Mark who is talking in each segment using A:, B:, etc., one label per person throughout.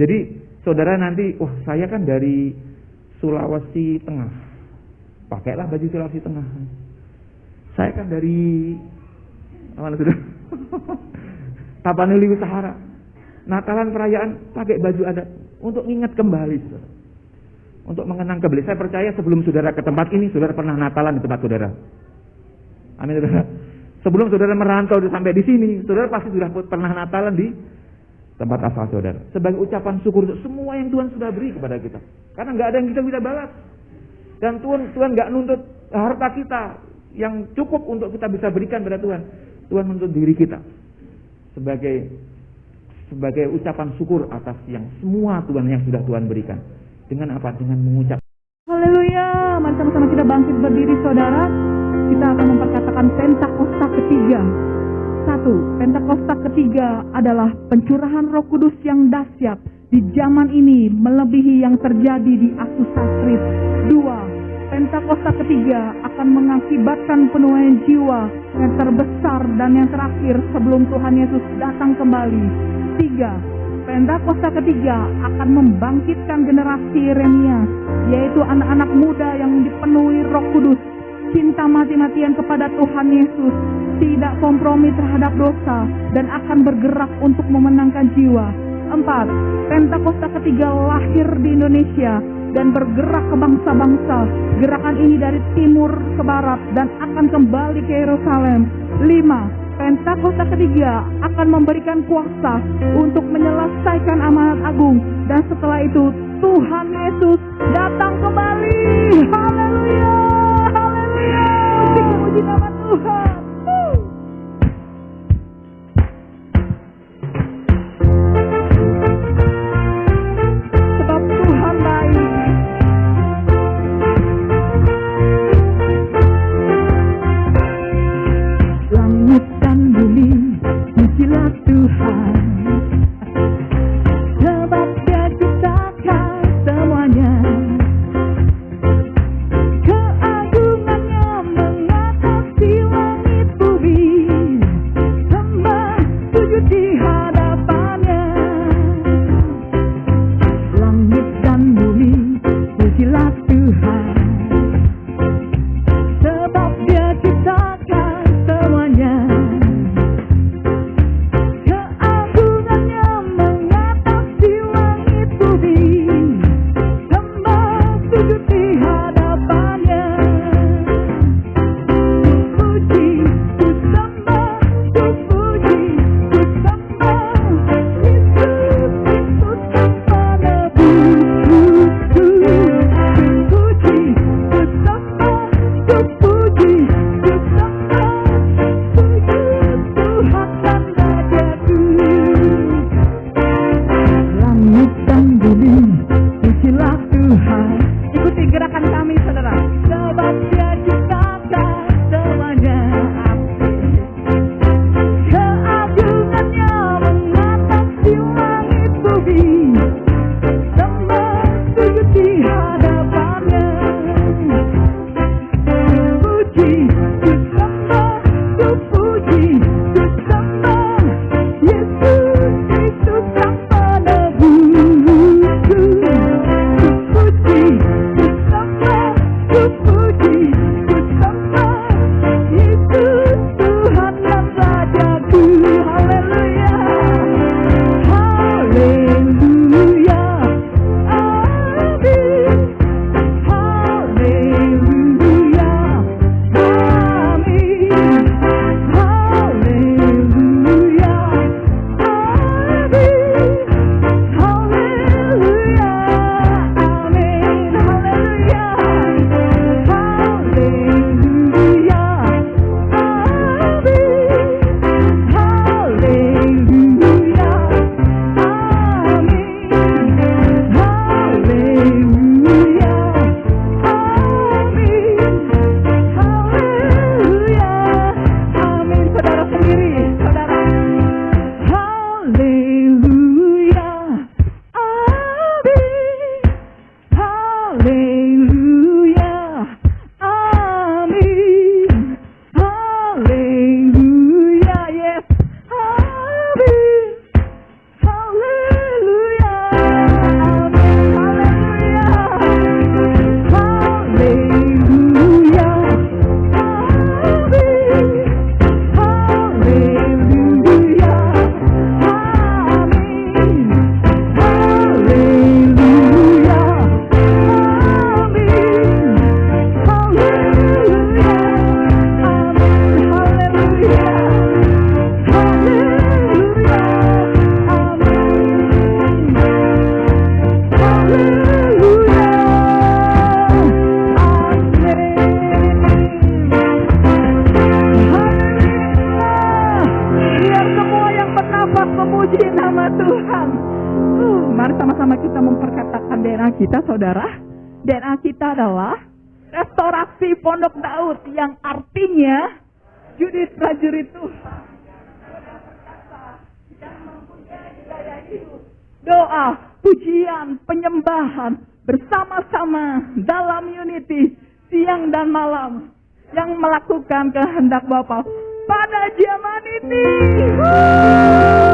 A: Jadi saudara nanti, wah saya kan dari Sulawesi Tengah. Pakailah baju Sulawesi Tengah. Saya kan dari mana sudah? Tapanuli Utara. Natalan perayaan pakai baju adat untuk ingat kembali. Untuk mengenang kembali. Saya percaya sebelum saudara ke tempat ini, saudara pernah Natalan di tempat saudara. Amin saudara. Sebelum saudara merantau sampai di sini, saudara pasti sudah pernah Natalan di tempat asal saudara. Sebagai ucapan syukur untuk semua yang Tuhan sudah beri kepada kita. Karena nggak ada yang kita bisa balas. Dan Tuhan Tuhan nggak nuntut harta kita yang cukup untuk kita bisa berikan pada Tuhan. Tuhan menuntut diri kita sebagai sebagai ucapan syukur atas yang semua Tuhan yang sudah Tuhan berikan. Dengan apa? Dengan mengucap.
B: Haleluya. Mari sama-sama kita bangkit berdiri saudara. Kita akan memperkatakan Pentakosta ketiga. Satu, Pentakosta ketiga adalah pencurahan roh kudus yang dahsyat di zaman ini melebihi yang terjadi di Asusa Street. Dua, Pentakosta ketiga akan mengakibatkan penuaian jiwa yang terbesar dan yang terakhir sebelum Tuhan Yesus datang kembali. Tiga, Pentakosta ketiga akan membangkitkan generasi Yeremia, yaitu anak-anak muda yang dipenuhi roh kudus cinta mati-matian kepada Tuhan Yesus, tidak kompromi terhadap dosa, dan akan bergerak untuk memenangkan jiwa. Empat, Pentakosta ketiga lahir di Indonesia dan bergerak ke bangsa-bangsa. Gerakan ini dari timur ke barat dan akan kembali ke Yerusalem. Lima, Pentakosta ketiga akan memberikan kuasa untuk menyelesaikan amanat agung dan setelah itu Tuhan Yesus datang kembali. Haleluya. Puji nama Tuhan. saudara. DNA kita adalah restorasi Pondok Daud yang artinya judit prajurit itu Doa, pujian, penyembahan bersama-sama dalam unity siang dan malam yang melakukan kehendak Bapa pada zaman ini. Woo!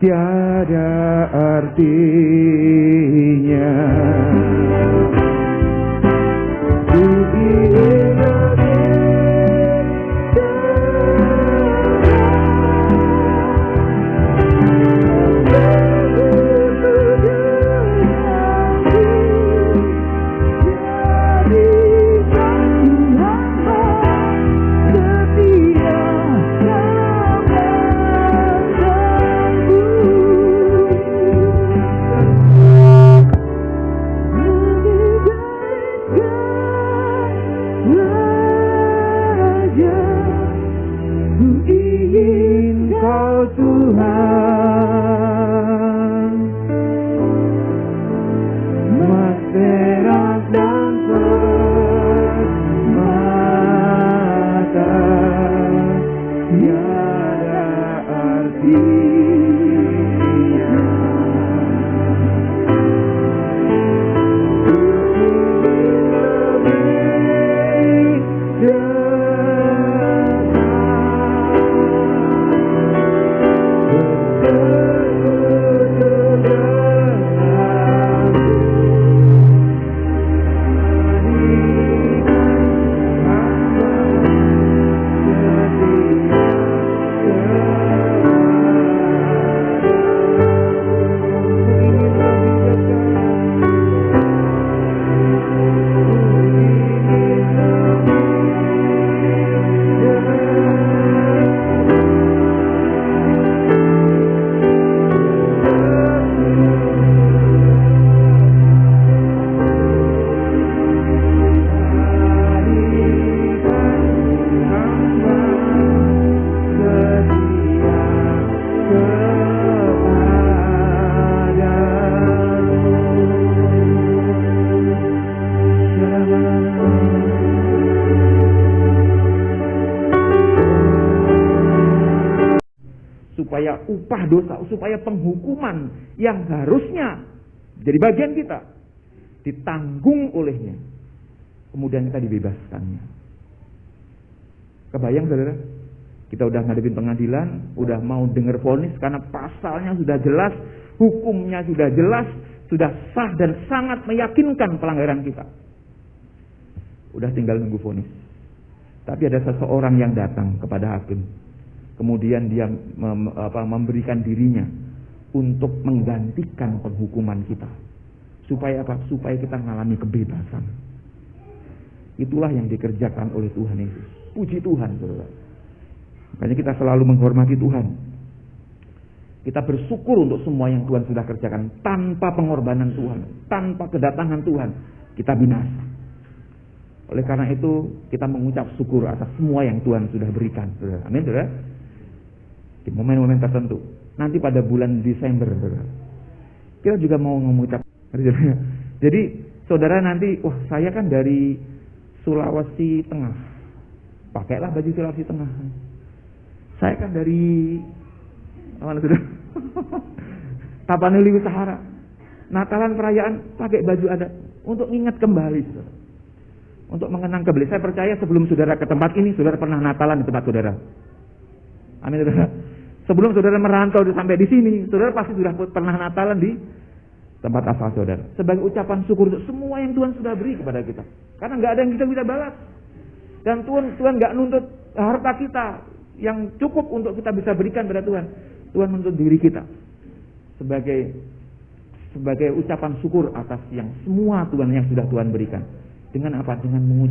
B: tiada artinya.
A: Upah dosa, supaya penghukuman yang harusnya jadi bagian kita ditanggung olehnya. Kemudian kita dibebaskannya. Kebayang saudara? Kita udah ngadepin pengadilan, udah mau dengar vonis karena pasalnya sudah jelas, hukumnya sudah jelas, sudah sah dan sangat meyakinkan pelanggaran kita. Udah tinggal nunggu vonis. Tapi ada seseorang yang datang kepada hakim. Kemudian dia mem, apa, memberikan dirinya untuk menggantikan penghukuman kita. Supaya apa? Supaya kita mengalami kebebasan. Itulah yang dikerjakan oleh Tuhan Yesus. Puji Tuhan, saudara. Makanya kita selalu menghormati Tuhan. Kita bersyukur untuk semua yang Tuhan sudah kerjakan tanpa pengorbanan Tuhan, tanpa kedatangan Tuhan, kita binasa. Oleh karena itu, kita mengucap syukur atas semua yang Tuhan sudah berikan. Saudara. Amin, saudara. Di momen-momen tertentu. Nanti pada bulan Desember. Kita juga mau mengucap. Jadi, saudara nanti, wah saya kan dari Sulawesi Tengah. Pakailah baju Sulawesi Tengah. Saya kan dari mana sudah? Tapanuli Sahara. Natalan perayaan pakai baju adat untuk ingat kembali. Saudara untuk mengenang kembali. Saya percaya sebelum saudara ke tempat ini, saudara pernah Natalan di tempat saudara. Amin, saudara. Sebelum saudara merantau sampai di sini, saudara pasti sudah pernah Natalan di tempat asal saudara. Sebagai ucapan syukur untuk semua yang Tuhan sudah beri kepada kita. Karena nggak ada yang kita bisa balas. Dan Tuhan Tuhan nggak nuntut harta kita yang cukup untuk kita bisa berikan pada Tuhan. Tuhan menuntut diri kita sebagai sebagai ucapan syukur atas yang semua Tuhan yang sudah Tuhan berikan. Dengan apa? Dengan mengucap